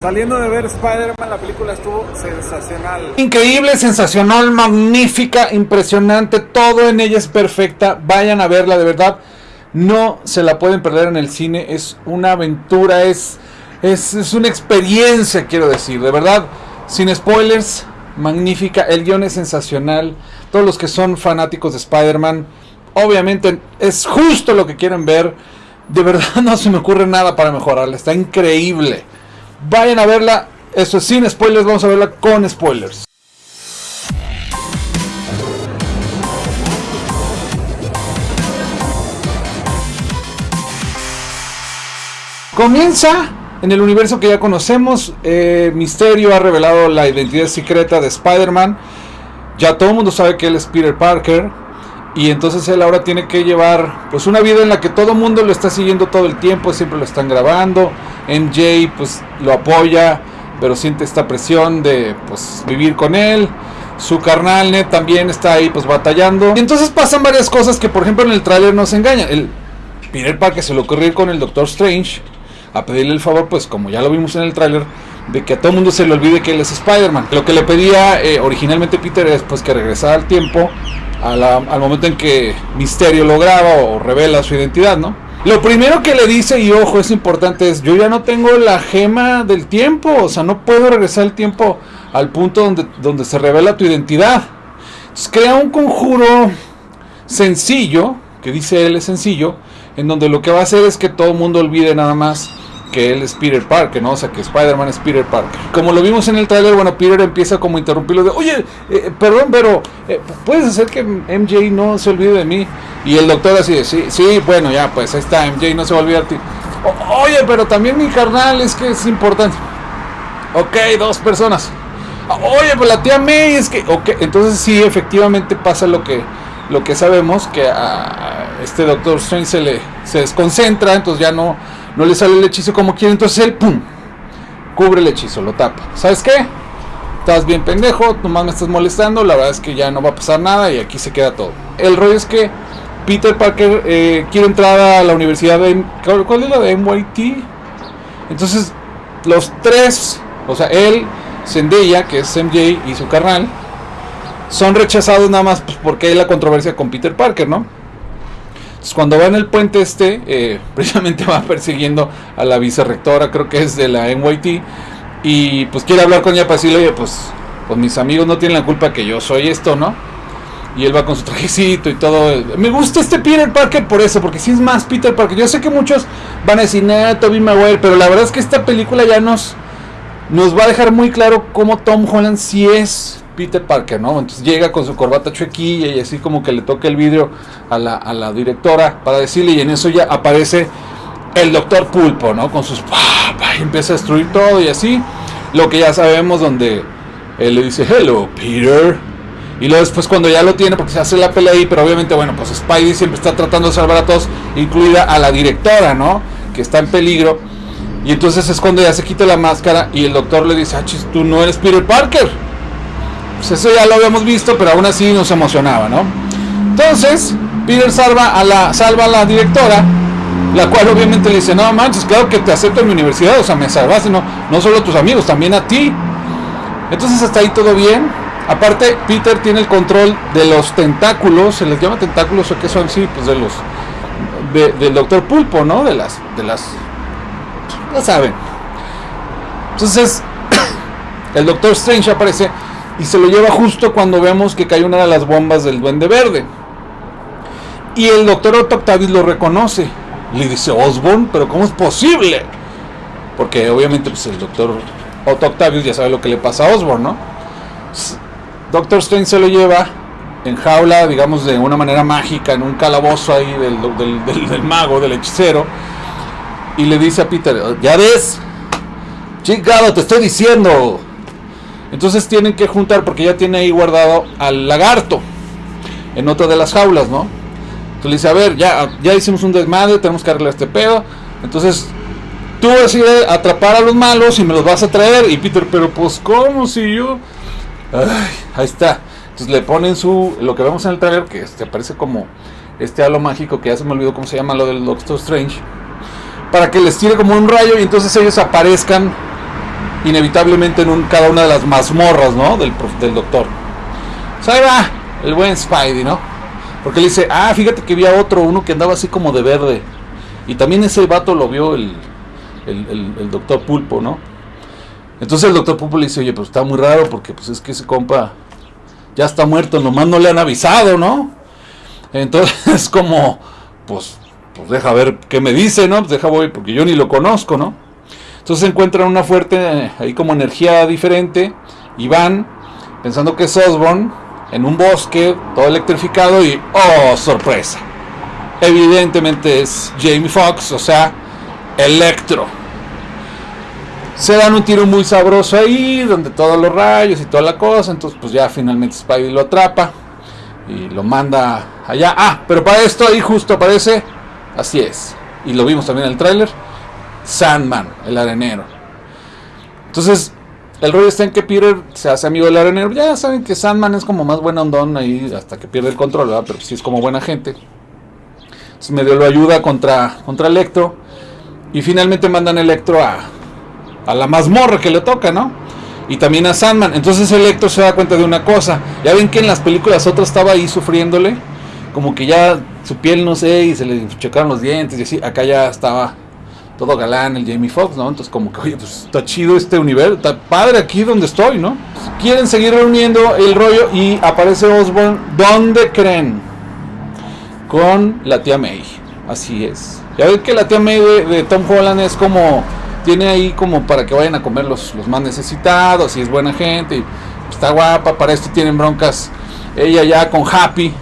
Saliendo de ver Spider-Man, la película estuvo sensacional. Increíble, sensacional, magnífica, impresionante, todo en ella es perfecta. Vayan a verla, de verdad. No se la pueden perder en el cine. Es una aventura, es, es, es una experiencia, quiero decir. De verdad, sin spoilers, magnífica. El guion es sensacional. Todos los que son fanáticos de Spider-Man, obviamente es justo lo que quieren ver. De verdad no se me ocurre nada para mejorarla. Está increíble. Vayan a verla. Eso es sin spoilers. Vamos a verla con spoilers. Comienza en el universo que ya conocemos. Eh, Misterio ha revelado la identidad secreta de Spider-Man. Ya todo el mundo sabe que él es Peter Parker. Y entonces él ahora tiene que llevar pues una vida en la que todo el mundo lo está siguiendo todo el tiempo, siempre lo están grabando. MJ pues lo apoya, pero siente esta presión de pues vivir con él. Su carnal Ned también está ahí pues batallando. Y entonces pasan varias cosas que por ejemplo en el tráiler nos engañan. El Peter Parker se lo ocurrió ir con el Doctor Strange a pedirle el favor, pues como ya lo vimos en el tráiler, de que a todo el mundo se le olvide que él es Spider-Man. Lo que le pedía eh, originalmente Peter es pues que regresara al tiempo al momento en que Misterio lo graba o revela su identidad, ¿no? Lo primero que le dice, y ojo, es importante, es yo ya no tengo la gema del tiempo, o sea, no puedo regresar el tiempo al punto donde, donde se revela tu identidad. Entonces crea un conjuro sencillo, que dice él es sencillo, en donde lo que va a hacer es que todo el mundo olvide nada más que él es Peter Parker, ¿no? O sea, que Spider-Man es Peter Parker. Como lo vimos en el trailer, bueno, Peter empieza como a interrumpirlo de, oye, eh, perdón, pero eh, ¿puedes hacer que MJ no se olvide de mí? Y el doctor así de, sí, sí, bueno, ya, pues ahí está, MJ no se va a olvidar de ti. oye, pero también mi carnal es que es importante. Ok, dos personas. Oye, pues la tía May es que, ok, entonces sí, efectivamente pasa lo que, lo que sabemos, que a este doctor Strange se le se desconcentra, entonces ya no no le sale el hechizo como quiere, entonces él, ¡pum! Cubre el hechizo, lo tapa. ¿Sabes qué? Estás bien pendejo, nomás me estás molestando, la verdad es que ya no va a pasar nada y aquí se queda todo. El rollo es que Peter Parker eh, quiere entrar a la universidad de... ¿Cuál es la de MIT? Entonces, los tres, o sea, él, Zendaya, que es MJ, y su carnal, son rechazados nada más pues, porque hay la controversia con Peter Parker, ¿no? Cuando va en el puente este, eh, precisamente va persiguiendo a la vicerrectora, creo que es de la NYT, y pues quiere hablar con ella para decirle, oye, pues, pues mis amigos no tienen la culpa que yo soy esto, ¿no? Y él va con su trajecito y todo. Me gusta este Peter Parker por eso, porque si es más Peter Parker. Yo sé que muchos van a decir, no, Toby Maguire, pero la verdad es que esta película ya nos, nos va a dejar muy claro cómo Tom Holland sí es Peter Parker, ¿no? Entonces llega con su corbata chuequilla y así como que le toca el vidrio a la, directora para decirle y en eso ya aparece el doctor Pulpo, ¿no? Con sus... y empieza a destruir todo y así. Lo que ya sabemos donde él le dice, hello, Peter. Y luego después cuando ya lo tiene, porque se hace la pelea ahí, pero obviamente, bueno, pues Spidey siempre está tratando de salvar a todos, incluida a la directora, ¿no? Que está en peligro. Y entonces es cuando ya se quita la máscara y el doctor le dice, ah, tú no eres Peter Parker pues eso ya lo habíamos visto, pero aún así nos emocionaba, ¿no? Entonces, Peter salva a la, salva a la directora, la cual obviamente le dice, no manches, claro que te acepto en mi universidad, o sea, me salvaste, no, no solo a tus amigos, también a ti. Entonces hasta ahí todo bien. Aparte, Peter tiene el control de los tentáculos, se les llama tentáculos o qué son, sí, pues de los del doctor Pulpo, ¿no? De las, de las, ya saben. Entonces, el doctor Strange aparece y se lo lleva justo cuando vemos que cae una de las bombas del Duende Verde. Y el doctor Otto Octavius lo reconoce. Le dice, Osborn, pero ¿cómo es posible? Porque obviamente pues, el doctor Otto Octavius ya sabe lo que le pasa a Osborn, ¿no? Doctor Strange se lo lleva en jaula, digamos, de una manera mágica, en un calabozo ahí del, del, del mago, del hechicero. Y le dice a Peter, ya ves, chingado, te estoy diciendo, entonces tienen que juntar porque ya tiene ahí guardado al lagarto en otra de las jaulas, ¿no? Entonces le dice, a ver, ya, ya hicimos un desmadre, tenemos que arreglar este pedo. Entonces tú decides atrapar a los malos y me los vas a traer. Y Peter, pero pues ¿cómo si yo? ahí está. Entonces le ponen su, lo que vemos en el trailer, que este, aparece como este halo mágico, que ya se me olvidó cómo se llama lo del Doctor Strange, para que les tire como un rayo y entonces ellos aparezcan inevitablemente en un, cada una de las mazmorras, ¿no? Del, del doctor. O sea, ahí va el buen Spidey, ¿no? Porque le dice, ah, fíjate que había otro, uno que andaba así como de verde. Y también ese vato lo vio el, el, doctor Pulpo, ¿no? Entonces el doctor Pulpo le dice, oye, pues está muy raro porque pues es que ese compa ya está muerto, nomás no le han avisado, ¿no? Entonces como, pues, pues deja ver qué me dice, ¿no? Pues deja voy, porque yo ni lo conozco, ¿no? Entonces encuentran una fuerte, ahí como energía diferente, y van, pensando que es Osborn, en un bosque, todo electrificado, y ¡oh, sorpresa! Evidentemente es Jamie Foxx, o sea, Electro. Se dan un tiro muy sabroso ahí, donde todos los rayos y toda la cosa, entonces pues ya finalmente Spidey lo atrapa y lo manda allá. Ah, pero para esto ahí justo aparece, así es, y lo vimos también en el tráiler, Sandman, el arenero. Entonces, el rollo está en que Peter se hace amigo del arenero. Ya saben que Sandman es como más buena ondón ahí hasta que pierde el control, ¿verdad? Pero sí es como buena gente. Entonces medio lo ayuda contra, contra Electro. Y finalmente mandan Electro a, a la mazmorra que le toca, ¿no? Y también a Sandman. Entonces Electro se da cuenta de una cosa. Ya ven que en las películas otra estaba ahí sufriéndole. Como que ya su piel, no sé, y se le chocaron los dientes y así. Acá ya estaba todo galán el Jamie Foxx, ¿no? Entonces como que, oye, pues está chido este universo, está padre aquí donde estoy, ¿no? Quieren seguir reuniendo el rollo y aparece Osborn, ¿dónde creen? Con la tía May, así es. Ya ven que la tía May de, Tom Holland es como, tiene ahí como para que vayan a comer los, los más necesitados y es buena gente y está guapa, para esto tienen broncas ella ya con Happy,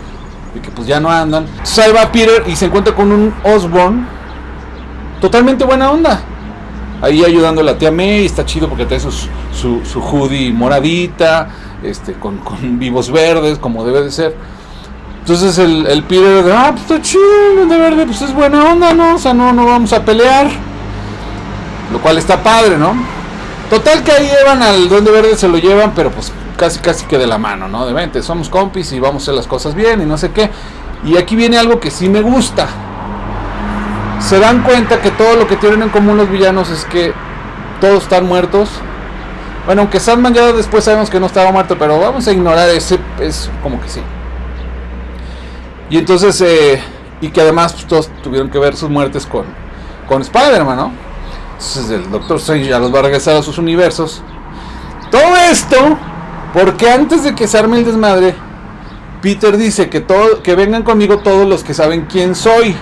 de que pues ya no andan. Entonces ahí va Peter y se encuentra con un Osborn totalmente buena onda. Ahí ayudando a la tía May, está chido porque trae su, su hoodie moradita, este, con, con vivos verdes, como debe de ser. Entonces el, el Peter, ah, pues está chido, de verde, pues es buena onda, ¿no? O sea, no, no vamos a pelear. Lo cual está padre, ¿no? Total que ahí llevan al Duende Verde, se lo llevan, pero pues casi casi que de la mano, ¿no? De vente, somos compis y vamos a hacer las cosas bien y no sé qué. Y aquí viene algo que sí me gusta se dan cuenta que todo lo que tienen en común los villanos es que todos están muertos. Bueno, aunque Sandman ya después sabemos que no estaba muerto, pero vamos a ignorar ese, es como que sí. Y entonces, eh, y que además pues, todos tuvieron que ver sus muertes con, con Spider-Man, ¿no? Entonces el Doctor Strange ya los va a regresar a sus universos. Todo esto, porque antes de que se arme el desmadre, Peter dice que, todo, que vengan conmigo todos los que saben quién soy.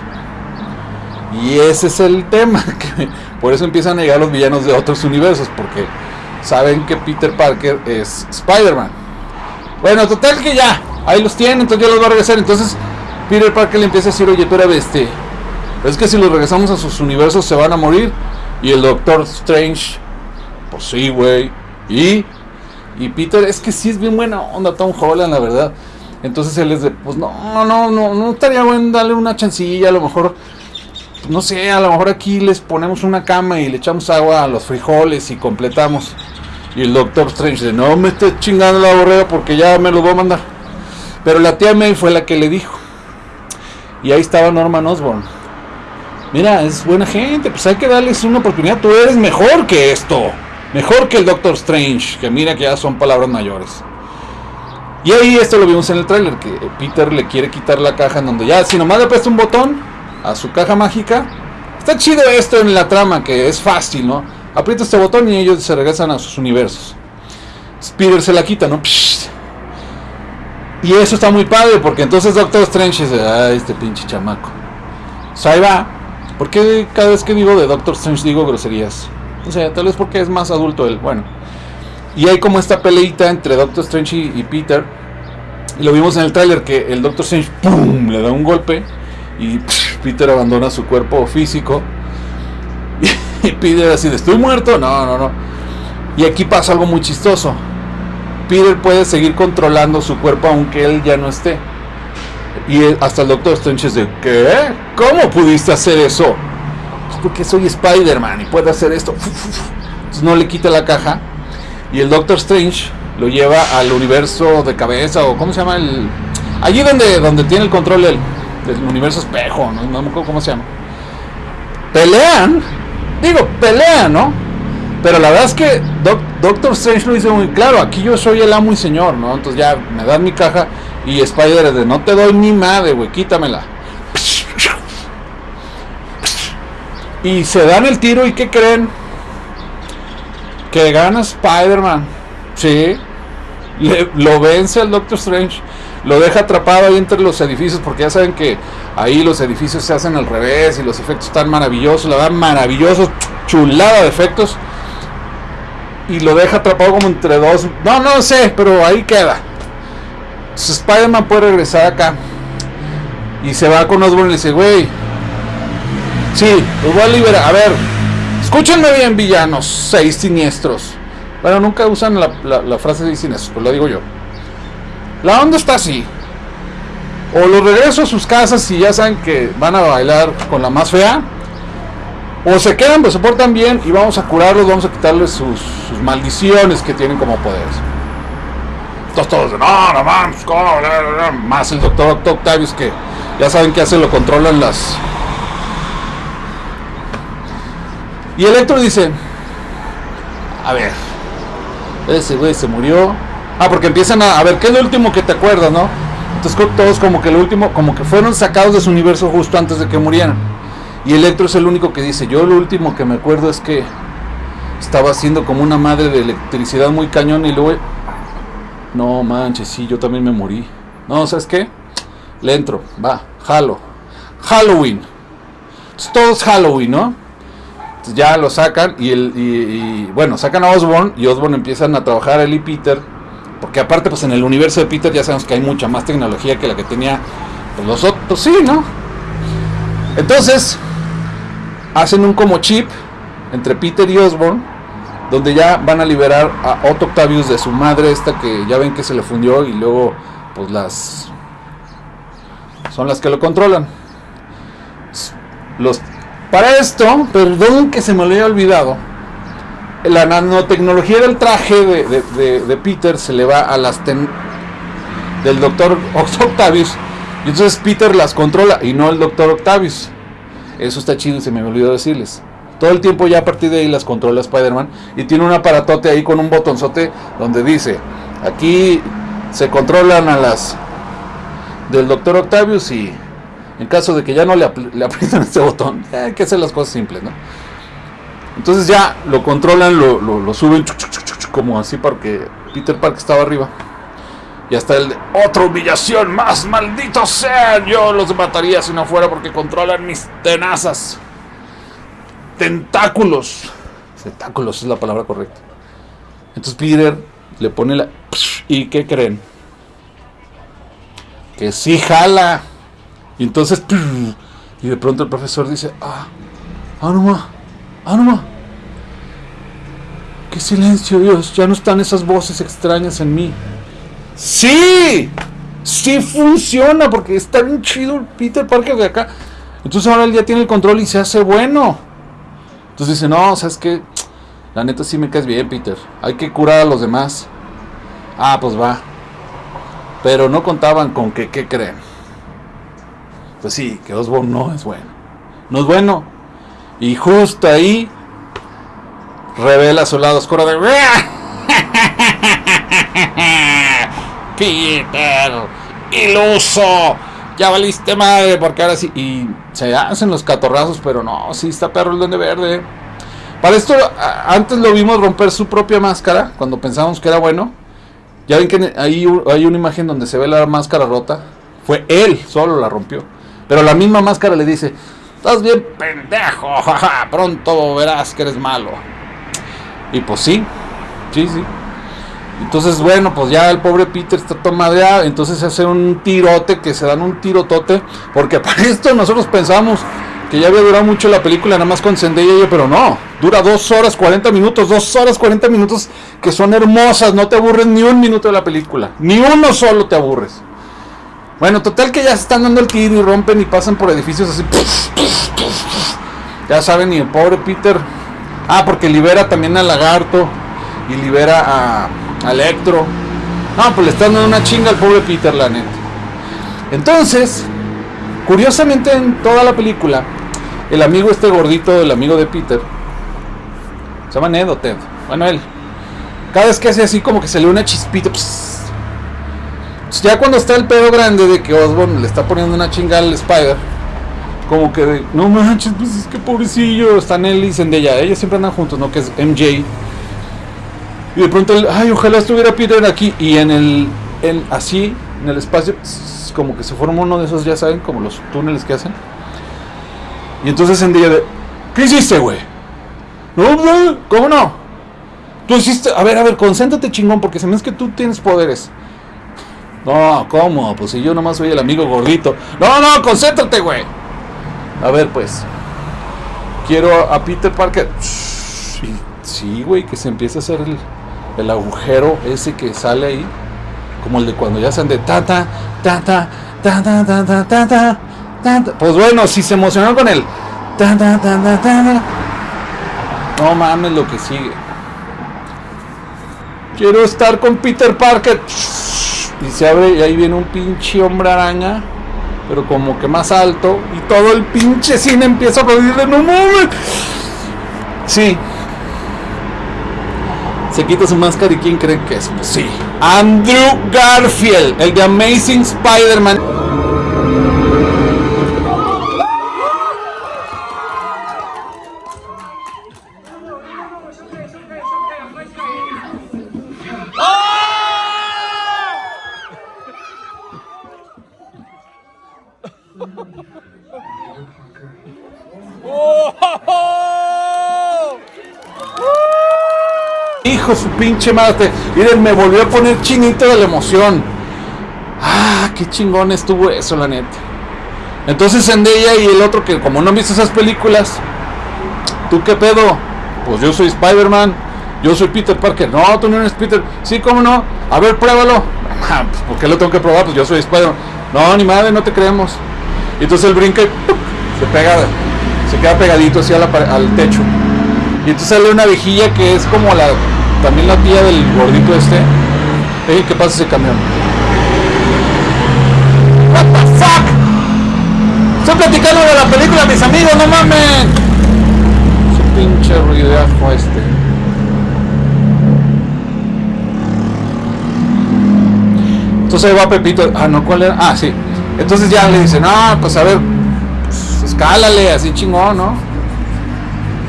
Y ese es el tema. Que por eso empiezan a llegar los villanos de otros universos. Porque saben que Peter Parker es Spider-Man. Bueno, total que ya. Ahí los tienen. Entonces ya los va a regresar. Entonces Peter Parker le empieza a decir, oye, eres este. Es que si los regresamos a sus universos se van a morir. Y el Doctor Strange. Pues sí, güey. Y. Y Peter, es que sí es bien buena onda Tom Holland, la verdad. Entonces él es de, pues no, no, no, no estaría bueno darle una chancilla, a lo mejor no sé, a lo mejor aquí les ponemos una cama y le echamos agua a los frijoles y completamos. Y el Doctor Strange de no me estés chingando la borrega porque ya me lo voy a mandar. Pero la tía May fue la que le dijo. Y ahí estaba Norman Osborn. Mira, es buena gente, pues hay que darles una oportunidad. Tú eres mejor que esto. Mejor que el Doctor Strange, que mira que ya son palabras mayores. Y ahí esto lo vimos en el tráiler, que Peter le quiere quitar la caja en donde ya, si nomás le presta un botón, a su caja mágica. Está chido esto en la trama, que es fácil, ¿no? Aprieta este botón y ellos se regresan a sus universos. Peter se la quita, ¿no? Psh. Y eso está muy padre, porque entonces Doctor Strange dice, ah, este pinche chamaco. O ahí va. ¿Por qué cada vez que digo de Doctor Strange digo groserías? O sea, tal vez porque es más adulto él. Bueno. Y hay como esta peleita entre Doctor Strange y, y Peter. Y lo vimos en el tráiler que el Doctor Strange ¡pum! le da un golpe y Peter abandona su cuerpo físico. Y Peter así de, ¿estoy muerto? No, no, no. Y aquí pasa algo muy chistoso. Peter puede seguir controlando su cuerpo aunque él ya no esté. Y él- hasta el Doctor Strange de, ¿qué? ¿Cómo pudiste hacer eso? Pues porque soy Spider-Man y puedo hacer esto. Entonces no le quita la caja. Y el Doctor Strange lo lleva al universo de cabeza o ¿cómo se llama? el Allí donde, donde tiene el control del, del universo espejo, ¿no? no me acuerdo cómo se llama. Pelean, digo, pelean, ¿no? Pero la verdad es que Doctor Strange lo dice muy claro, aquí yo soy el amo y señor, ¿no? Entonces ya me dan mi caja y Spider de no te doy ni madre, güey, quítamela. Y se dan el tiro y ¿qué creen? Que gana Spider-Man. Sí. lo vence al Doctor Strange. Lo deja atrapado ahí entre los edificios porque ya saben que ahí los edificios se hacen al revés y los efectos están maravillosos. La verdad, maravillosos. Chulada de efectos. Y lo deja atrapado como entre dos. No, no sé, pero ahí queda. Spider-Man puede regresar acá. Y se va con Osborn y dice, güey, Sí, los voy a liberar. A ver, escúchenme bien, villanos, seis siniestros. Bueno, nunca usan la, frase de siniestros, pues lo digo yo. La onda está así. O los regreso a sus casas y ya saben que van a bailar con la más fea. O se quedan, pues se portan bien y vamos a curarlos, vamos a quitarles sus, maldiciones que tienen como poderes. Entonces todos, no, no mames, ¿cómo? Más el doctor Octavius que ya saben que hace, lo controlan las, Y Electro dice, a ver, ese güey se murió. Ah, porque empiezan a, a ver, ¿qué es lo último que te acuerdas, no? Entonces todos como que lo último, como que fueron sacados de su universo justo antes de que murieran. Y Electro es el único que dice, yo lo último que me acuerdo es que estaba haciendo como una madre de electricidad muy cañón y luego... No manches, sí, yo también me morí. No, ¿sabes qué? Le entro, va, jalo. Halloween. Entonces, todo es Halloween, ¿no? ya lo sacan y, el, bueno, sacan a Osborn y Osborn empiezan a trabajar él y Peter. Porque aparte, pues en el universo de Peter ya sabemos que hay mucha más tecnología que la que tenía pues, los otros, sí, ¿no? Entonces, hacen un como chip entre Peter y Osborn, donde ya van a liberar a Otto Octavius de su madre, esta que ya ven que se le fundió y luego, pues las... son las que lo controlan. Los para esto, perdón que se me lo haya olvidado, la nanotecnología del traje de, Peter se le va a las del doctor Octavius y entonces Peter las controla y no el doctor Octavius. Eso está chido y se me olvidó decirles. Todo el tiempo ya a partir de ahí las controla Spider-Man y tiene un aparatote ahí con un botonzote donde dice, aquí se controlan a las del doctor Octavius y en caso de que ya no le, le aprietan este botón, hay que hacer las cosas simples, ¿no? Entonces ya lo controlan, lo, suben como así porque Peter Park estaba arriba. Y hasta el de otra humillación más, malditos sean. Yo los mataría si no fuera porque controlan mis tenazas. Tentáculos. Tentáculos es la palabra correcta. Entonces Peter le pone la... ¿Y qué creen? Que sí jala. Y entonces, y de pronto el profesor dice, ah, Anuma, Anuma, qué silencio Dios, ya no están esas voces extrañas en mí. Sí, sí funciona porque está bien chido el Peter Parker de acá. Entonces ahora él ya tiene el control y se hace bueno. Entonces dice, no, sabes que la neta sí me caes bien, Peter. Hay que curar a los demás. Ah, pues va. Pero no contaban con que, ¿qué creen? pues sí, que Osborn no es bueno. No es bueno. Y justo ahí revela su lado oscuro de Peter, iluso, ya valiste madre, porque ahora sí, y se hacen los catorrazos, pero no, sí está perro el duende verde. Para esto, antes lo vimos romper su propia máscara, cuando pensamos que era bueno. Ya ven que ahí hay una imagen donde se ve la máscara rota. Fue él, solo la rompió. Pero la misma máscara le dice, estás bien pendejo, jaja, pronto verás que eres malo. Y pues sí, sí, sí. Entonces, bueno, pues ya el pobre Peter está todo madreado. Entonces se hace un tirote, que se dan un tirotote. Porque para esto nosotros pensamos que ya había durado mucho la película, nada más con Zendaya, pero no. Dura dos horas 40 minutos, dos horas 40 minutos que son hermosas. No te aburres ni un minuto de la película. Ni uno solo te aburres. Bueno, total que ya se están dando el tiro y rompen y pasan por edificios así. Ya saben, y el pobre Peter. Ah, porque libera también al lagarto. Y libera a, Electro. No, pues le están dando una chinga al pobre Peter, la neta. Entonces, curiosamente en toda la película, el amigo este gordito, el amigo de Peter, Se llama Ned o Ted. Bueno, él. Cada vez que hace así como que se le una chispita. Ya cuando está el pedo grande de que Osborn le está poniendo una chinga al Spider. Como que de, no manches, pues es que pobrecillo. Están él y Zendaya. Ellos siempre andan juntos, ¿no? Que es MJ. Y de pronto, ay, ojalá estuviera Peter aquí. Y en el, en, así, en el espacio, como que se forma uno de esos, ya saben, como los túneles que hacen. Y entonces Zendaya de, ¿qué hiciste, güey? No, no, ¿cómo no? Tú hiciste, a ver, a ver, concéntrate chingón, porque se me es que tú tienes poderes. No, ¿cómo? Pues si yo nomás soy el amigo gordito. No, no, concéntrate, güey. A ver, pues. Quiero a Peter Parker. Sí, güey, que se empiece a hacer el, el agujero ese que sale ahí. Como el de cuando ya sean de tata, tata, tata, tata, tata, tata. Pues bueno, si se emocionó con el tata, tata, tata. No mames lo que sigue. Quiero estar con Peter Parker. Y se abre y ahí viene un pinche hombre araña. Pero como que más alto. Y todo el pinche cine empieza a aplaudir de no mames. Sí. Se quita su máscara y ¿quién cree que es? Pues sí. Andrew Garfield, el de Amazing Spider-Man. Pinche madre. Miren, me volvió a poner chinito de la emoción. Ah, qué chingón estuvo eso, la neta. Entonces Zendaya y el otro que como no han visto esas películas, ¿tú qué pedo? Pues yo soy Spider-Man, yo soy Peter Parker. No, tú no eres Peter. Sí, ¿cómo no? A ver, pruébalo. Ah, pues, ¿Por qué lo tengo que probar? Pues yo soy Spider-Man. No, ni madre, no te creemos. Y entonces él brinca se pega, se queda pegadito así al techo. Y entonces sale una viejilla que es como la también la tía del gordito este. Ey, ¿qué pasa ese camión? What the fuck? Estoy platicando de la película, mis amigos, no mamen. Su pinche ruidajo este. Entonces ahí va Pepito. Ah, no, ¿cuál era? Ah, sí. Entonces ya le dice, no, pues a ver, pues, escálale, así chingón, ¿no?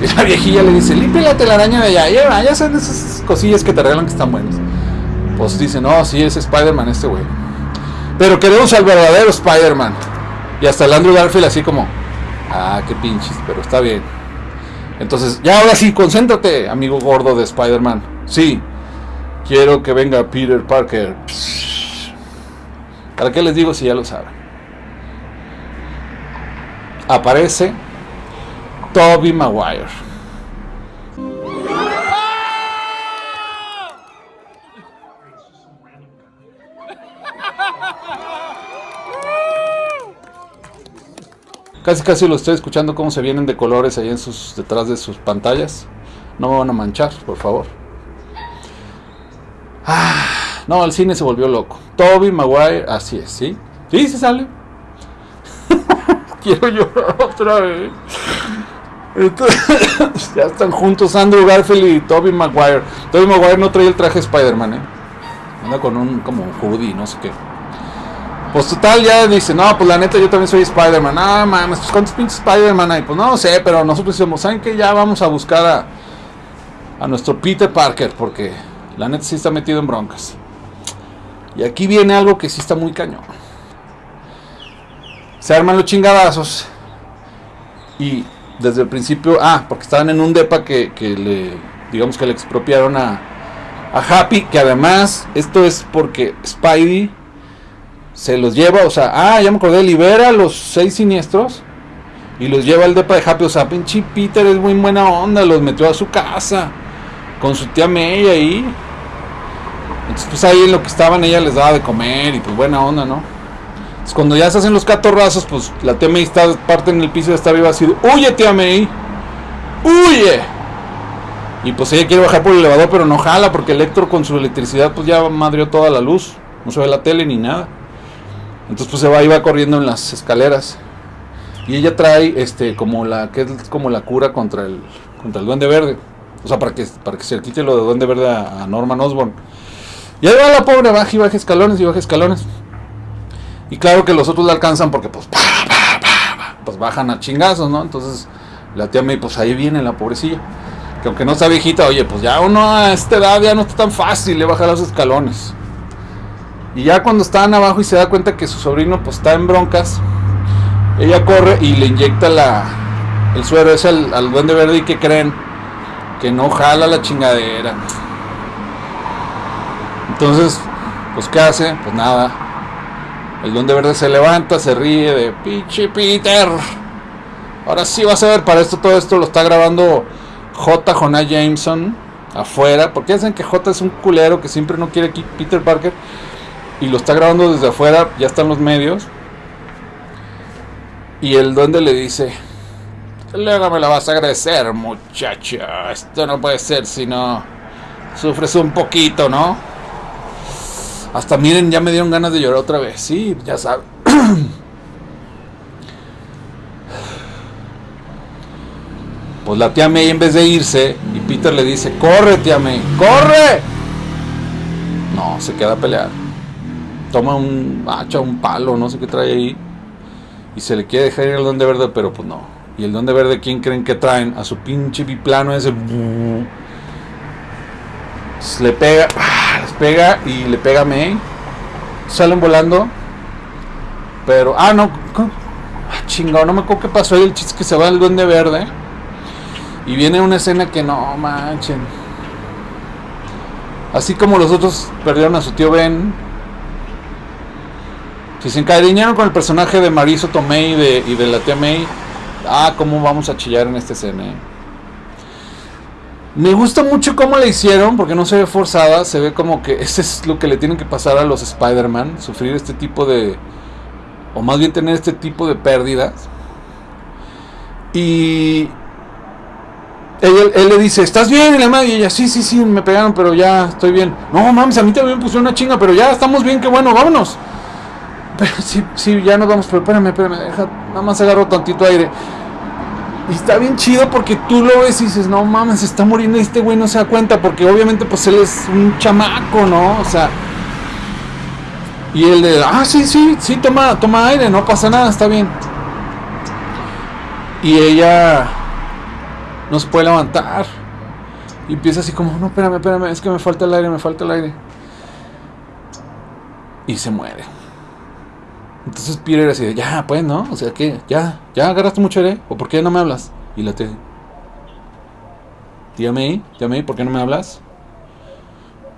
Y la viejilla le dice, limpia la telaraña de allá. Ya, ya son esas cosillas que te regalan que están buenas. Pues dice, no, sí, es Spider-Man este güey. Pero queremos al verdadero Spider-Man. Y hasta el Andrew Garfield así como, ah, qué pinches, pero está bien. Entonces, ya ahora sí, concéntrate, amigo gordo de Spider-Man. Sí, quiero que venga Peter Parker. ¿Para qué les digo si ya lo saben? Aparece Toby Maguire. Casi casi lo estoy escuchando cómo se vienen de colores ahí en sus detrás de sus pantallas. No me van a manchar, por favor. Ah, no, el cine se volvió loco. Toby Maguire, así es, ¿sí? Sí, se sale. Quiero llorar otra vez. Ya están juntos Andrew Garfield y Toby Maguire. Toby Maguire no trae el traje Spider-Man, ¿eh? Anda con un como un hoodie, no sé qué. Pues total, ya dice, no, pues la neta yo también soy Spider-Man. Ah, mames, pues cuántos pinches Spider-Man hay. Pues no sé, pero nosotros decimos, ¿saben qué? Ya vamos a buscar a, a nuestro Peter Parker, porque la neta sí está metido en broncas. Y aquí viene algo que sí está muy cañón. Se arman los chingadazos. Y desde el principio, ah, porque estaban en un depa que, que le, digamos que le expropiaron a, a Happy, que además, esto es porque Spidey se los lleva, o sea, ah, ya me acordé, libera a los seis siniestros y los lleva al depa de Happy, o sea, pinche Peter es muy buena onda, los metió a su casa con su tía May ahí. Entonces, pues ahí en lo que estaban, ella les daba de comer y pues buena onda, ¿no? Cuando ya se hacen los catorrazos, pues la tía May está parte en el piso, está arriba así, huye tía May, huye. Y pues ella quiere bajar por el elevador, pero no jala porque Electro con su electricidad pues ya madrió toda la luz, no se ve la tele ni nada. Entonces pues se va, iba corriendo en las escaleras. Y ella trae este como la que es como la cura contra el contra el duende verde, O sea, para que, para que se le quite lo de Duende Verde a, a Norman Osborn. Y ahí va la pobre, baja y baja escalones y baja escalones. Y claro que los otros la alcanzan porque pues, pa, pa, pues bajan a chingazos, ¿no? Entonces la tía May, pues ahí viene la pobrecilla. Que aunque no está viejita, oye, pues ya uno a esta edad ya no está tan fácil le bajar los escalones. Y ya cuando están abajo y se da cuenta que su sobrino pues está en broncas, ella corre y le inyecta la, el suero ese al, al duende verde y que creen que no jala la chingadera. Entonces, pues ¿qué hace? Pues nada. El duende verde se levanta, se ríe de pinche Peter. Ahora sí vas a ver, para esto todo esto lo está grabando J. Jonah Jameson afuera, porque dicen que J es un culero que siempre no quiere aquí Peter Parker y lo está grabando desde afuera, ya están los medios. Y el duende le dice, luego me la vas a agradecer, muchacho. Esto no puede ser si no sufres un poquito, ¿no? Hasta miren, ya me dieron ganas de llorar otra vez. Sí, ya saben. Pues la tía May en vez de irse, y Peter le dice, corre tía May, corre. No, se queda a pelear. Toma un hacha, un palo, no sé qué trae ahí. Y se le quiere dejar ir al Duende Verde, pero pues no. Y el Duende Verde, ¿quién creen que traen? A su pinche biplano ese. Le pega, pega y le pega a May. Salen volando. Pero, ah, no. Ah, chingado, no me acuerdo qué pasó ahí. El chiste que se va el Duende Verde. Y viene una escena que no manchen. Así como los otros perdieron a su tío Ben. Si se encariñaron con el personaje de Mariso Tomei y de, y de la tía May. Ah, cómo vamos a chillar en esta escena. eh. Me gusta mucho cómo la hicieron, porque no se ve forzada, se ve como que ese es lo que le tienen que pasar a los Spider-Man, sufrir este tipo de, o más bien tener este tipo de pérdidas. Y él le dice, ¿estás bien? Y la madre, y ella, sí, sí, sí, me pegaron, pero ya estoy bien. No, mames, a mí también me pusieron una chinga, pero ya estamos bien, qué bueno, vámonos. Pero sí, sí, ya nos vamos, pero espérame, espérame, deja, nada más agarro tantito aire. Y está bien chido porque tú lo ves y dices, no mames, se está muriendo y este güey no se da cuenta porque obviamente pues él es un chamaco, ¿no? O sea... Y él de, ah, sí, sí, sí, toma, toma aire, no pasa nada, está bien. Y ella no se puede levantar. Y empieza así como, no, espérame, espérame, es que me falta el aire, me falta el aire. Y se muere. Entonces Peter así de, ya, pues, ¿no? O sea, que Ya, ya agarraste mucho aire. ¿O por qué no me hablas? Y la tía, tía May, tía May, ¿por qué no me hablas?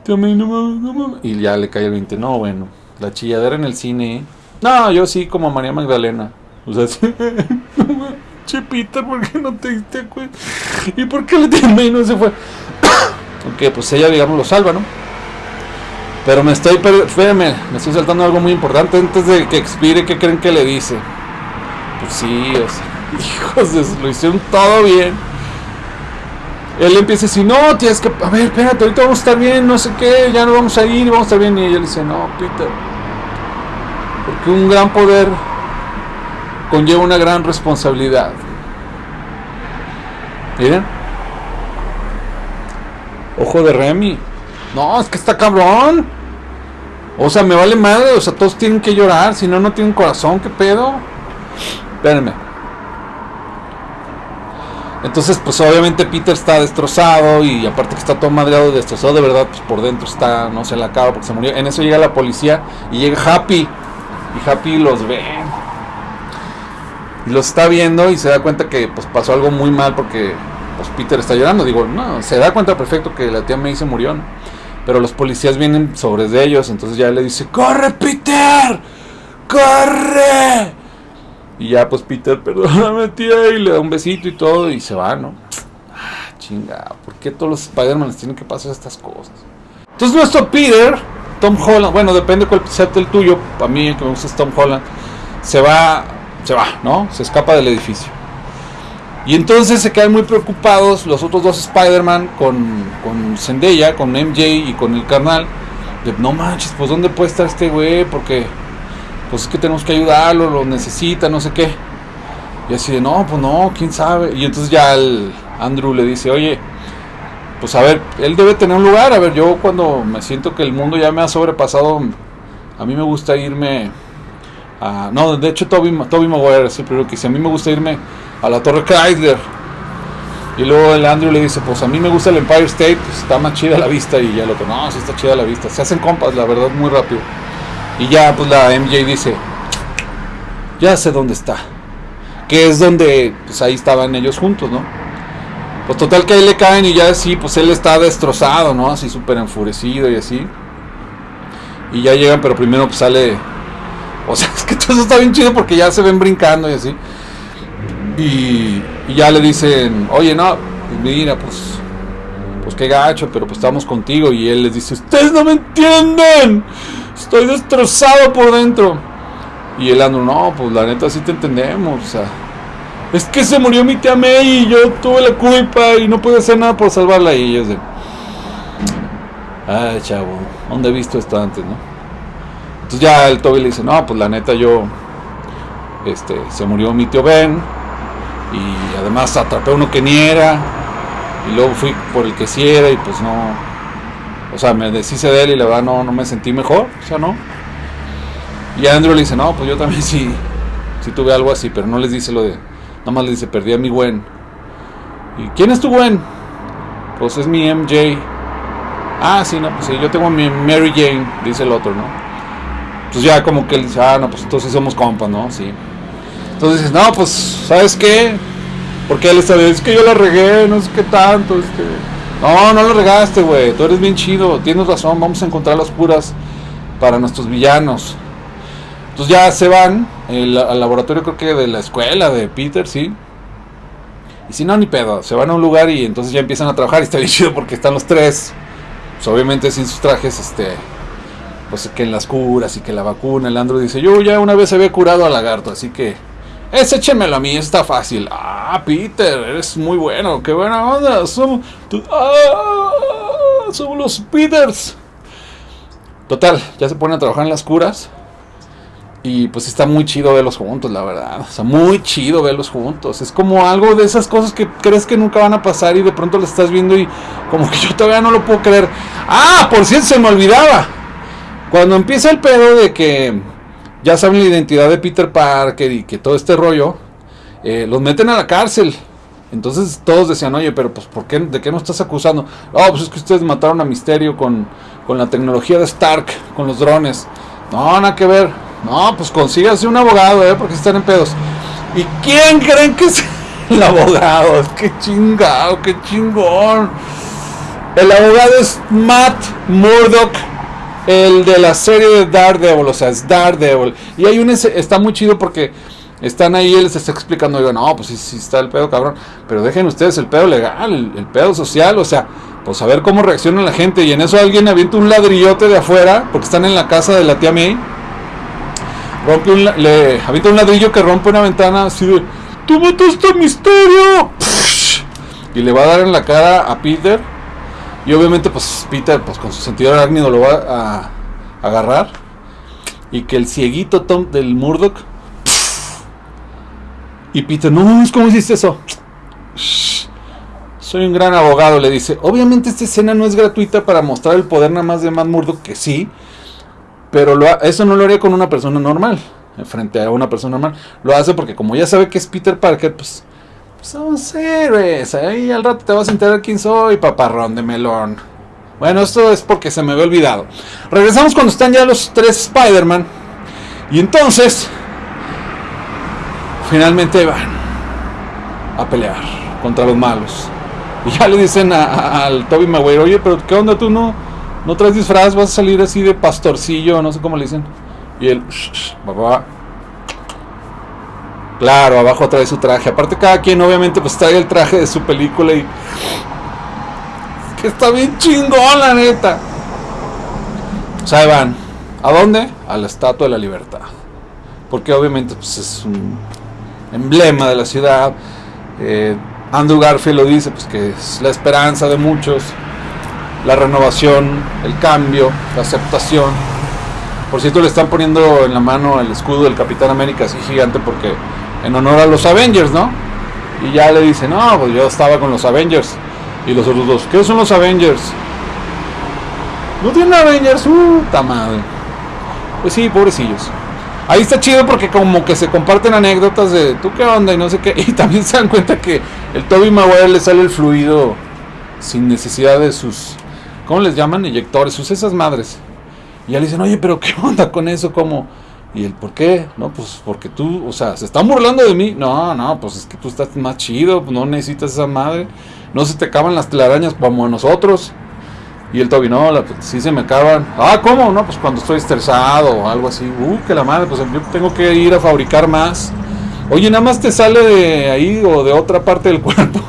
Tía May, no mames, no mames. Y ya le cae el 20. No, bueno, la chilladera en el cine. No, yo sí, como María Magdalena. O sea, sí. Che, Peter, ¿por qué no te diste cuenta? ¿Y por qué la tía May no se fue? Aunque, pues ella, digamos, lo salva, ¿no? Pero me estoy, espérame, me estoy saltando algo muy importante antes de que expire, ¿qué creen que le dice? Pues sí, o sea, hijos de lo hicieron todo bien. Él empieza a decir, no, tienes que, a ver, espérate, ahorita vamos a estar bien, no sé qué, ya no vamos a ir, vamos a estar bien. Y ella le dice, no, Peter, porque un gran poder conlleva una gran responsabilidad. Miren. Ojo de Remy. No, es que está cabrón. O sea, me vale madre. O sea, todos tienen que llorar. Si no, no tienen corazón. ¿Qué pedo? Espérenme. Entonces, pues obviamente Peter está destrozado. Y aparte que está todo madreado, destrozado de verdad. Pues por dentro está, no se le acaba porque se murió. En eso llega la policía y llega Happy. Y Happy los ve. Y los está viendo y se da cuenta que pues pasó algo muy mal porque pues Peter está llorando. Digo, no, se da cuenta perfecto que la tía May se murió, ¿no? Pero los policías vienen sobre de ellos, entonces ya le dice, ¡Corre, Peter! ¡Corre! Y ya pues Peter, perdóname tía, y le da un besito y todo y se va, ¿no? Ah, chinga, ¿por qué todos los Spider-Man tienen que pasar estas cosas? Entonces nuestro Peter, Tom Holland, bueno, depende cuál sea el tuyo, para mí el que me gusta es Tom Holland, se va, se va, ¿no? Se escapa del edificio. Y entonces se quedan muy preocupados los otros dos Spider-Man con, con Zendaya, con MJ y con el carnal. De, no manches, pues ¿dónde puede estar este güey? Porque pues es que tenemos que ayudarlo, lo necesita, no sé qué. Y así de, no, pues no, quién sabe. Y entonces ya el Andrew le dice, oye, pues a ver, él debe tener un lugar. A ver, yo cuando me siento que el mundo ya me ha sobrepasado, a mí me gusta irme a... No, de hecho Toby, Toby Maguire el primero que dice, a mí me gusta irme a la Torre Chrysler. Y luego el Andrew le dice, pues a mí me gusta el Empire State, pues está más chida la vista. Y ya lo que, no, sí está chida la vista. Se hacen compas, la verdad, muy rápido. Y ya, pues la MJ dice, ya sé dónde está. Que es donde, pues ahí estaban ellos juntos, ¿no? Pues total que ahí le caen y ya así, pues él está destrozado, ¿no? Así súper enfurecido y así. Y ya llegan, pero primero pues sale... O sea, es que todo eso está bien chido porque ya se ven brincando y así. Y, y ya le dicen, oye, no, pues mira, pues... Pues qué gacho, pero pues estamos contigo. Y él les dice, ustedes no me entienden. Estoy destrozado por dentro. Y el Andrew, no, pues la neta sí te entendemos. O sea, es que se murió mi tía May y yo tuve la culpa y no pude hacer nada por salvarla. Y ellos de, ay, chavo, ¿dónde he visto esto antes, no? Entonces ya el Toby le dice, no, pues la neta yo, este, se murió mi tío Ben y además atrapé a uno que ni era y luego fui por el que sí era y pues no, o sea, me deshice de él y la verdad no, no me sentí mejor, o sea, no. Y Andrew le dice, no, pues yo también sí, sí tuve algo así, pero no les dice lo de, nada más le dice, perdí a mi Gwen. ¿Y quién es tu Gwen? Pues es mi MJ. Ah, sí, no, pues sí, yo tengo a mi Mary Jane, dice el otro, ¿no? Pues ya como que él dice, ah, no, pues entonces somos compas, ¿no? Sí. Entonces dices, no, pues, ¿sabes qué? Porque él está es que yo la regué, no sé qué tanto, este... No, no lo regaste, güey, tú eres bien chido, tienes razón, vamos a encontrar las curas para nuestros villanos. Entonces ya se van al laboratorio creo que de la escuela de Peter, sí. Y si no, ni pedo, se van a un lugar y entonces ya empiezan a trabajar y está bien chido porque están los tres, pues obviamente sin sus trajes, este, pues que en las curas y que la vacuna, el Andrew dice, yo ya una vez había curado al lagarto, así que, ese échemelo a mí, está fácil. Ah, Peter, eres muy bueno, qué buena onda, somos, ah, somos los Peters. Total, ya se ponen a trabajar en las curas. Y pues está muy chido verlos juntos, la verdad. O sea, muy chido verlos juntos. Es como algo de esas cosas que crees que nunca van a pasar y de pronto lo estás viendo y como que yo todavía no lo puedo creer. Ah, por cierto, se me olvidaba. Cuando empieza el pedo de que ya saben la identidad de Peter Parker y que todo este rollo, eh, los meten a la cárcel. Entonces todos decían, oye, pero pues ¿por qué, ¿de qué nos estás acusando? Oh, pues es que ustedes mataron a Misterio con, con la tecnología de Stark, con los drones. No, nada que ver. No, pues consígase un abogado, ¿eh? Porque están en pedos. ¿Y quién creen que es el abogado? Qué chingado, qué chingón. El abogado es Matt Murdock, el de la serie de Daredevil, o sea, es Daredevil. Y hay un, está muy chido porque están ahí, él les está explicando, digo, no, pues sí, sí está el pedo, cabrón. Pero dejen ustedes el pedo legal, el, pedo social, o sea, pues a ver cómo reacciona la gente. Y en eso alguien avienta un ladrillote de afuera, porque están en la casa de la tía May rompe un, le avienta un ladrillo que rompe una ventana así de ¡Tú mataste a Misterio! Y le va a dar en la cara a Peter. Y obviamente pues Peter pues con su sentido arácnido lo va a, agarrar. Y que el cieguito Tom del Murdoch. Y Peter, no ¿cómo hiciste eso? Soy un gran abogado, le dice. Obviamente esta escena no es gratuita para mostrar el poder nada más de Matt Murdock, que sí. Pero eso no lo haría con una persona normal, frente a una persona normal. Lo hace porque como ya sabe que es Peter Parker, pues somos héroes. Ahí al rato te vas a enterar quién soy, paparrón de melón. Bueno, esto es porque se me había olvidado. Regresamos cuando están ya los tres Spider-Man. Y entonces, finalmente van a pelear contra los malos. Y ya le dicen al Toby Maguire, oye, pero ¿qué onda tú no? no traes disfraz, vas a salir así de pastorcillo, no sé cómo le dicen. Y él, va, Claro, abajo trae su traje. Aparte cada quien obviamente pues trae el traje de su película y... Que está bien chingón, la neta. O sea, van. ¿A dónde? A la Estatua de la Libertad. Porque obviamente pues, es un emblema de la ciudad. Eh, Andrew Garfield lo dice, pues que es la esperanza de muchos la renovación, el cambio, la aceptación. Por cierto, le están poniendo en la mano el escudo del Capitán América así gigante porque en honor a los Avengers, ¿no? Y ya le dice, no, pues yo estaba con los Avengers. Y los otros dos, ¿qué son los Avengers? No tienen Avengers, uh, madre. Pues sí, pobrecillos. Ahí está chido porque como que se comparten anécdotas de tú qué onda y no sé qué. Y también se dan cuenta que el Toby Maguire le sale el fluido sin necesidad de sus, ¿cómo les llaman? Inyectores, sus esas madres. Y ya le dicen, oye, pero ¿qué onda con eso? ¿Cómo? ¿Y el por qué? No, pues porque tú, o sea, se están burlando de mí. No, no, pues es que tú estás más chido, no necesitas esa madre. No se te acaban las telarañas como a nosotros. Y el Toby, no, la, sí se me acaban. Ah, ¿cómo? No, pues cuando estoy estresado o algo así. Uh, que la madre, pues yo tengo que ir a fabricar más. Oye, nada más te sale de ahí o de otra parte del cuerpo.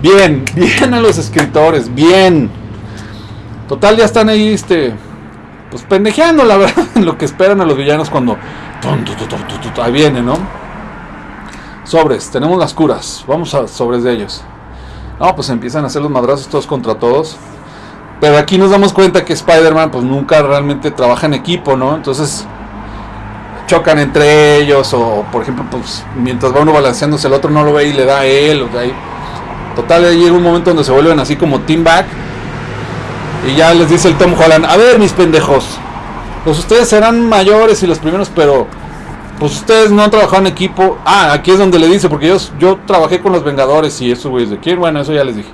bien, bien a los escritores, bien. Total, ya están ahí, este, pues pendejeando, la verdad, en lo que esperan a los villanos cuando ahí viene, ¿no? Sobres, tenemos las curas, vamos a sobres de ellos. No, pues empiezan a hacer los madrazos todos contra todos. Pero aquí nos damos cuenta que Spider-Man pues nunca realmente trabaja en equipo, ¿no? Entonces chocan entre ellos o por ejemplo pues mientras va uno balanceándose el otro no lo ve y le da a él. O sea, total llega un momento donde se vuelven así como team back y ya les dice el Tom Holland, a ver mis pendejos, pues ustedes serán mayores y los primeros, pero pues ustedes no han trabajado en equipo. Ah, aquí es donde le dice, porque yo, yo trabajé con los Vengadores y eso, güeyes de quién, bueno, eso ya les dije.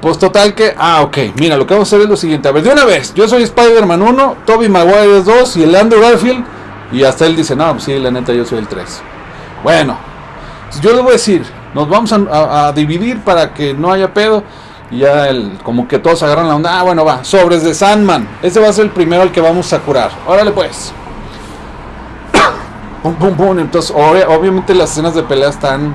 Pues total que, ah, ok, mira, lo que vamos a hacer es lo siguiente. A ver, de una vez, yo soy Spider-Man 1, Toby Maguire es 2 y el Andrew Garfield. Y hasta él dice, no, pues sí, la neta, yo soy el 3. Bueno, yo les voy a decir, nos vamos a, dividir para que no haya pedo. Y ya el, como que todos agarran la onda. Ah, bueno, va, sobres de Sandman. Ese va a ser el primero al que vamos a curar. Órale pues. pum, pum, pum. Entonces, obviamente las escenas de pelea están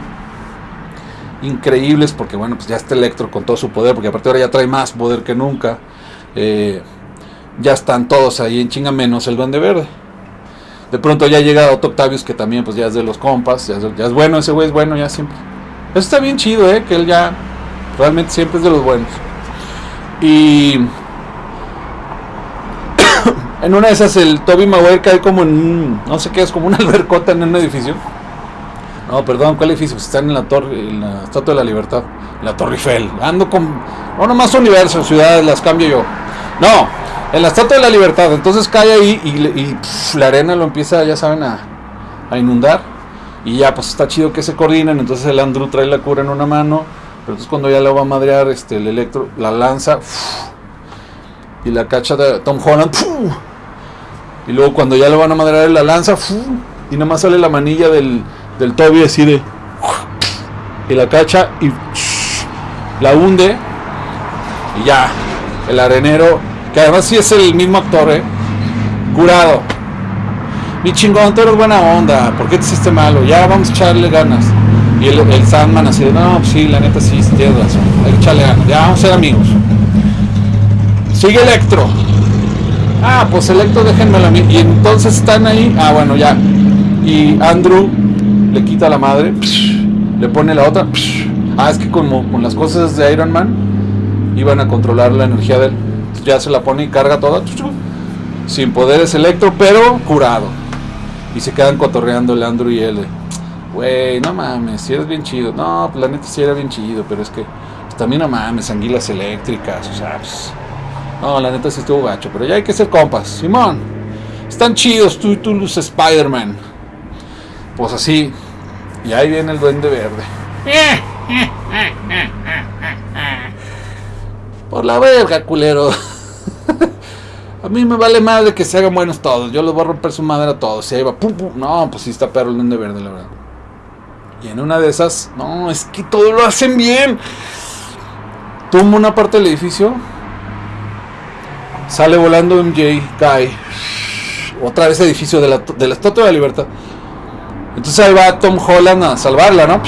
increíbles porque bueno, pues ya está Electro con todo su poder, porque aparte ahora ya trae más poder que nunca. Eh, ya están todos ahí en chinga menos el Duende Verde. De pronto ya llega Otto Octavius que también pues ya es de los compas, ya es, bueno, ese güey es bueno ya siempre. Eso está bien chido, eh, que él ya realmente siempre es de los buenos. Y en una de esas el Toby Maguire cae como en no sé qué es, como una albercota en un edificio no, perdón, ¿cuál edificio? Pues están en la torre, en la Estatua de la Libertad, la Torre Eiffel. Ando con. No, nomás universo, ciudades, las cambio yo. No, en la Estatua de la Libertad. Entonces cae ahí y, la arena lo empieza, ya saben, a, inundar. Y ya, pues está chido que se coordinen. Entonces el Andrew trae la cura en una mano. Pero entonces cuando ya lo va a madrear, este, el electro la lanza. y la cacha de Tom Holland. y luego cuando ya lo van a madrear, la lanza. y nada más sale la manilla del del Toby así de y la cacha y la hunde y ya el arenero que además sí es el mismo actor ¿eh? curado mi chingón tú eres buena onda ¿por qué te hiciste malo? ya vamos a echarle ganas y el, Sandman así de no sí la neta sí tienes razón echarle ganas ya vamos a ser amigos sigue Electro ah pues Electro déjenmelo a y entonces están ahí ah bueno ya y Andrew le quita la madre, le pone la otra. Ah, es que como con las cosas de Iron Man iban a controlar la energía de él. Ya se la pone y carga toda. Sin poderes electro, pero curado. Y se quedan cotorreando el Andrew y él. Güey, no mames, si eres bien chido. No, pues la neta sí era bien chido, pero es que pues, también no mames, anguilas eléctricas, o sea, pues, no, la neta sí estuvo gacho, pero ya hay que ser compas. Simón, están chidos tú y tú, los Spider-Man. Pues así, y ahí viene el duende verde. Por la verga, culero. a mí me vale madre que se hagan buenos todos. Yo les voy a romper su madre a todos. Y ahí va, pum, pum. No, pues sí está perro el duende verde, la verdad. Y en una de esas, no, es que todo lo hacen bien. Tumba una parte del edificio. Sale volando MJ, cae. Otra vez edificio de la, de Estatua de la Libertad. Entonces ahí va Tom Holland a salvarla, ¿no?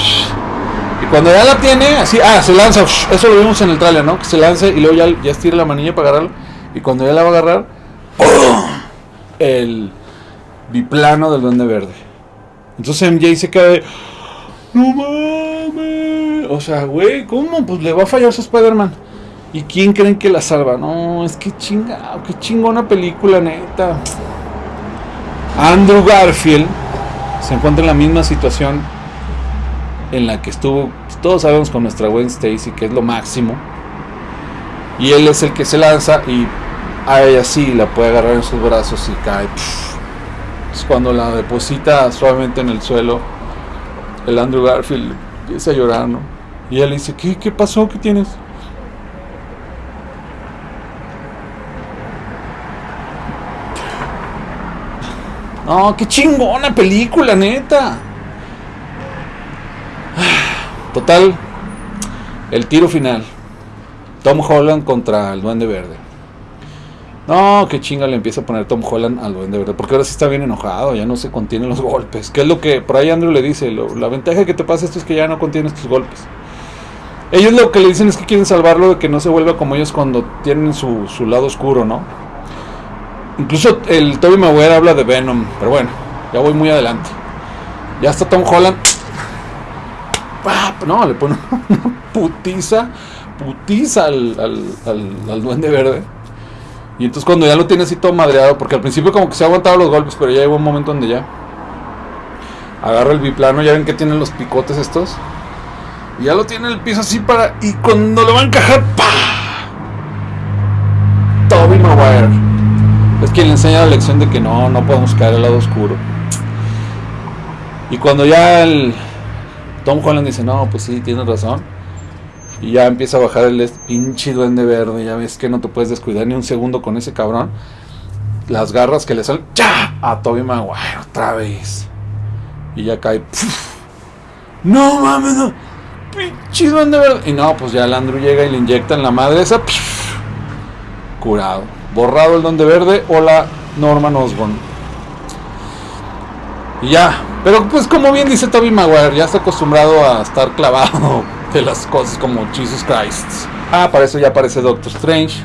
Y cuando ya la tiene, así, ah, se lanza, eso lo vimos en el trailer, ¿no? Que se lance y luego ya, ya estira la manilla para agarrarlo. Y cuando ya la va a agarrar, el biplano del duende verde. Entonces MJ se cae, no mames. O sea, güey, ¿cómo? Pues le va a fallar su Spider-Man. ¿Y quién creen que la salva? No, es que chingado, qué chingona película, neta. Andrew Garfield se encuentra en la misma situación en la que estuvo, todos sabemos con nuestra Gwen Stacy, que es lo máximo. Y él es el que se lanza y a ella sí la puede agarrar en sus brazos y cae. Es cuando la deposita suavemente en el suelo, el Andrew Garfield empieza a llorar, ¿no? Y ella le dice, ¿qué, qué pasó? ¿Qué tienes? No, qué chingona película, neta. Total, el tiro final. Tom Holland contra el Duende Verde. No, qué chinga le empieza a poner Tom Holland al Duende Verde. Porque ahora sí está bien enojado, ya no se contienen los golpes. Que es lo que por ahí Andrew le dice. la ventaja que te pasa esto es que ya no contienes tus golpes. Ellos lo que le dicen es que quieren salvarlo de que no se vuelva como ellos cuando tienen su, lado oscuro, ¿no? Incluso el Toby Maguire habla de Venom. Pero bueno, ya voy muy adelante. Ya está Tom Holland. No, le pone putiza. Putiza al, al, duende verde. Y entonces cuando ya lo tiene así todo madreado, porque al principio como que se ha aguantado los golpes, pero ya llegó un momento donde ya agarra el biplano, ya ven que tienen los picotes estos. Y ya lo tiene en el piso así para. Y cuando lo va a encajar, ¡pa! Toby Maguire es quien le enseña la lección de que no, no podemos caer al lado oscuro. Y cuando ya el Tom Holland dice, no, pues sí, tienes razón. Y ya empieza a bajar el pinche duende verde. Ya ves que no te puedes descuidar ni un segundo con ese cabrón. Las garras que le salen ¡ya! a Toby Maguire otra vez. Y ya cae. No mames, no. Pinche duende verde. Y no, pues ya el Andrew llega y le inyecta en la madre esa. Curado borrado el don de verde o la Norman Osborn. Y ya, pero pues como bien dice Toby Maguire, ya está acostumbrado a estar clavado de las cosas como Jesus Christ. Ah, para eso ya aparece Doctor Strange.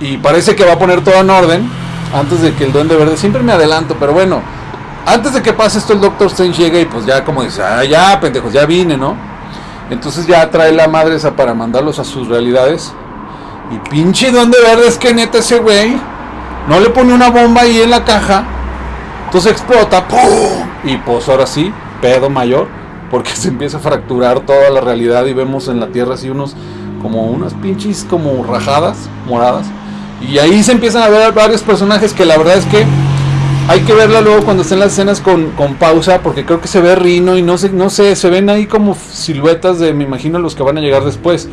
Y parece que va a poner todo en orden antes de que el Duende Verde. Siempre me adelanto, pero bueno, antes de que pase esto, el Doctor Strange llega y pues ya como dice, ah, ya pendejos, ya vine, ¿no? Entonces ya trae la madre esa para mandarlos a sus realidades. Y pinche duende verde es que neta ese güey no le pone una bomba ahí en la caja. Entonces explota. ¡pum! Y pues ahora sí, pedo mayor. Porque se empieza a fracturar toda la realidad y vemos en la tierra así unos como unas pinches como rajadas moradas. Y ahí se empiezan a ver varios personajes que la verdad es que hay que verla luego cuando estén las escenas con, con, pausa, porque creo que se ve Rino y no sé, no sé, se ven ahí como siluetas de, me imagino, los que van a llegar después.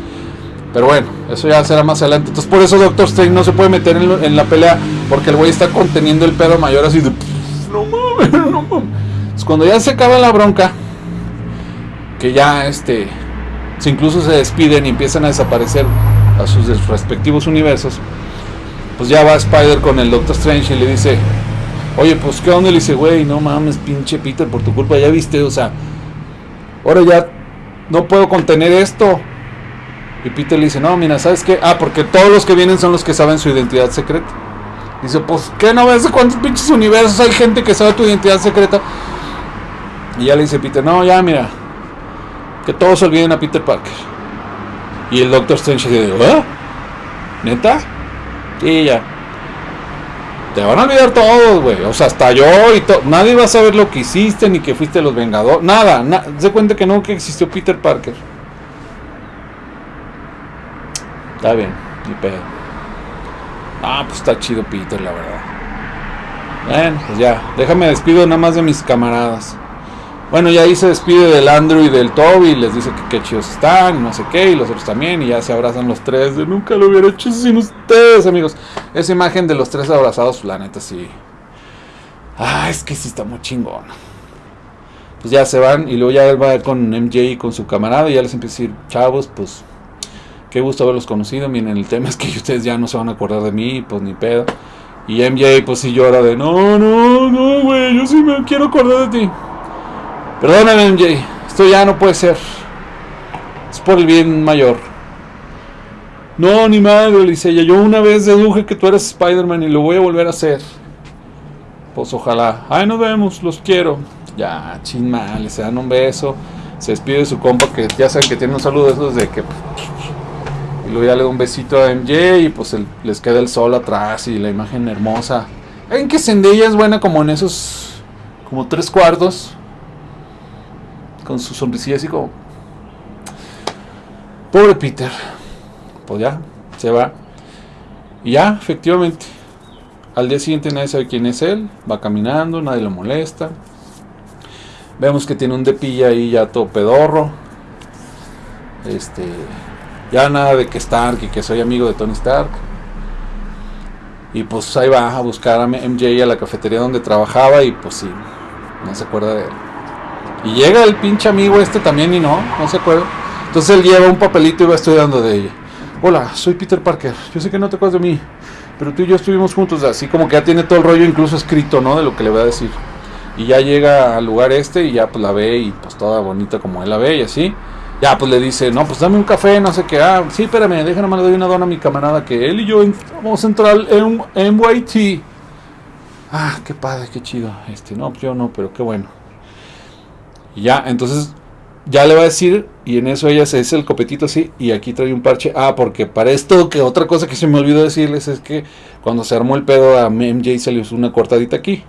Pero bueno, eso ya será más adelante. Entonces por eso Doctor Strange no se puede meter en, la pelea porque el güey está conteniendo el pedo mayor así de... No mames, no mames. cuando ya se acaba la bronca, que ya este... incluso se despiden y empiezan a desaparecer a sus respectivos universos, pues ya va Spider con el Doctor Strange y le dice, oye, pues qué onda, le dice, güey, no mames, pinche Peter, por tu culpa, ya viste, o sea, ahora ya no puedo contener esto. Y Peter le dice, no, mira, ¿sabes qué? Ah, porque todos los que vienen son los que saben su identidad secreta. Dice, pues, ¿qué no ves cuántos pinches universos hay gente que sabe tu identidad secreta? Y ya le dice Peter, no, ya, mira, que todos olviden a Peter Parker. Y el Doctor Strange dice, ¿eh? ¿Neta? Y ya. Te van a olvidar todos, güey. O sea, hasta yo y todo. Nadie va a saber lo que hiciste ni que fuiste los Vengadores. Nada, se cuenta que nunca existió Peter Parker. Está bien, ni pedo. Ah, pues está chido Peter, la verdad. Bueno, pues ya. Déjame despido nada más de mis camaradas. Bueno, ya ahí se despide del Andrew y del Toby. Les dice que qué chidos están, no sé qué, y los otros también. Y ya se abrazan los tres. De nunca lo hubiera hecho sin ustedes, amigos. Esa imagen de los tres abrazados, la neta, sí. Ah, es que sí está muy chingón. Pues ya se van y luego ya él va con MJ y con su camarada y ya les empieza a decir, chavos, pues Qué gusto haberlos conocido. Miren, el tema es que ustedes ya no se van a acordar de mí, pues ni pedo. Y MJ, pues sí llora de no, no, no, güey, yo sí me quiero acordar de ti. Perdóname, MJ, esto ya no puede ser. Es por el bien mayor. No, ni madre, dice ella. Yo una vez deduje que tú eres Spider-Man y lo voy a volver a hacer. Pues ojalá. Ay, nos vemos, los quiero. Ya, chin mal, se dan un beso. Se despide de su compa que ya saben que tiene un saludo de esos de que y luego ya le da un besito a MJ y pues les queda el sol atrás y la imagen hermosa. En que Zendaya es buena como en esos como tres cuartos. Con su sonrisilla así como... Pobre Peter. Pues ya, se va. Y ya, efectivamente. Al día siguiente nadie sabe quién es él. Va caminando, nadie lo molesta. Vemos que tiene un depilla ahí ya todo pedorro. Este. Ya nada de que Stark y que soy amigo de Tony Stark. Y pues ahí va a buscar a MJ a la cafetería donde trabajaba y pues sí, no se acuerda de él. Y llega el pinche amigo este también y no, no se acuerda. Entonces él lleva un papelito y va estudiando de ella. Hola, soy Peter Parker. Yo sé que no te acuerdas de mí, pero tú y yo estuvimos juntos, así como que ya tiene todo el rollo incluso escrito, ¿no? De lo que le voy a decir. Y ya llega al lugar este y ya pues la ve y pues toda bonita como él la ve y así. Ya pues le dice, no, pues dame un café, no sé qué. Ah, sí, espérame, déjame le doy una dona a mi camarada que él y yo vamos a entrar en NYT. Ah, qué padre, qué chido. Este, no, pues yo no, pero qué bueno. Y ya, entonces ya le va a decir y en eso ella se dice el copetito así y aquí trae un parche. Ah, porque para esto, que otra cosa que se me olvidó decirles es que cuando se armó el pedo a MJ se le hizo una cortadita aquí.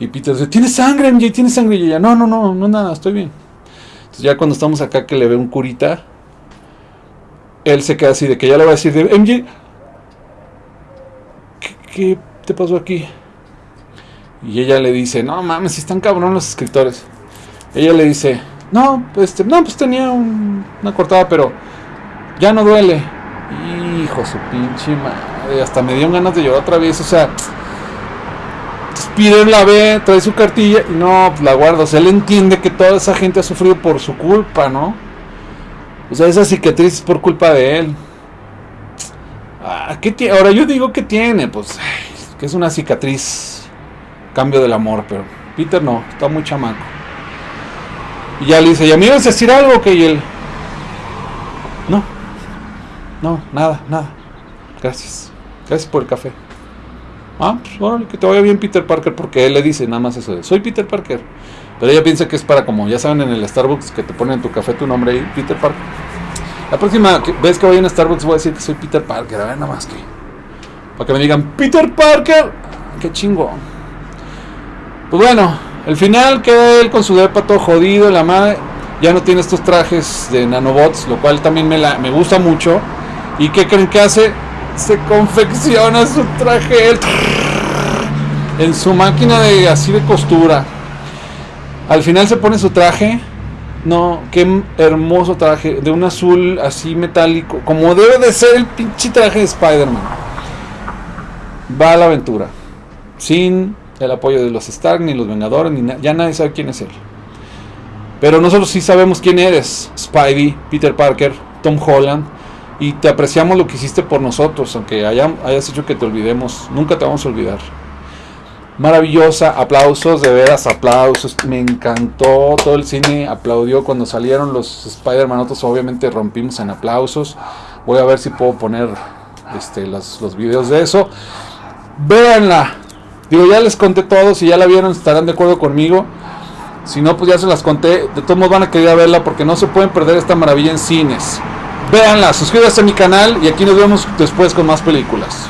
Y Peter dice, ¿tiene sangre, MJ? ¿Tiene sangre? Y ella, no, no, no, no, nada, estoy bien. Entonces ya cuando estamos acá que le ve un curita, él se queda así de que ya le va a decir, de, MJ, ¿qué, ¿qué, te pasó aquí? Y ella le dice, no mames, están cabrón los escritores. Ella le dice, no, pues, no, pues tenía una cortada, pero ya no duele. Hijo su pinche madre, hasta me dio ganas de llorar otra vez, o sea, Peter la ve, trae su cartilla y no, pues la guarda. O sea, él entiende que toda esa gente ha sufrido por su culpa, ¿no? O sea, esa cicatriz es por culpa de él. Ah, ¿qué? Ahora yo digo que tiene, pues, que es una cicatriz. Cambio del amor, pero Peter no, está muy chamaco. Y ya le dice, ¿y a vas a decir algo? Que y él, no, no, nada, nada. Gracias. Gracias por el café. Ah, pues bueno, que te vaya bien Peter Parker, porque él le dice nada más eso de, soy Peter Parker. Pero ella piensa que es para como, ya saben en el Starbucks que te ponen en tu café tu nombre ahí, Peter Parker. La próxima vez que vaya a Starbucks voy a decir que soy Peter Parker, a ver nada más que. Para que me digan, Peter Parker, qué chingo. Pues bueno, el final queda él con su depa todo jodido, la madre. Ya no tiene estos trajes de nanobots, lo cual también me, la, me gusta mucho. ¿Y qué creen que hace? se confecciona su traje en su máquina de así de costura. Al final se pone su traje. No, qué hermoso traje. De un azul así metálico. Como debe de ser el pinche traje de Spider-Man. Va a la aventura. Sin el apoyo de los Stark, ni los Vengadores, ni ya nadie sabe quién es él. Pero nosotros sí sabemos quién eres. Spidey, Peter Parker, Tom Holland y te apreciamos lo que hiciste por nosotros, aunque hayas hecho que te olvidemos, nunca te vamos a olvidar. Maravillosa, aplausos, de veras, aplausos, me encantó, todo el cine aplaudió cuando salieron los Spider-Man, nosotros obviamente rompimos en aplausos, voy a ver si puedo poner este, los, los videos de eso. Véanla, digo, ya les conté todo, si ya la vieron estarán de acuerdo conmigo. Si no, pues ya se las conté. De todos modos van a querer verla porque no se pueden perder esta maravilla en cines. Véanla, suscríbanse a mi canal y aquí nos vemos después con más películas.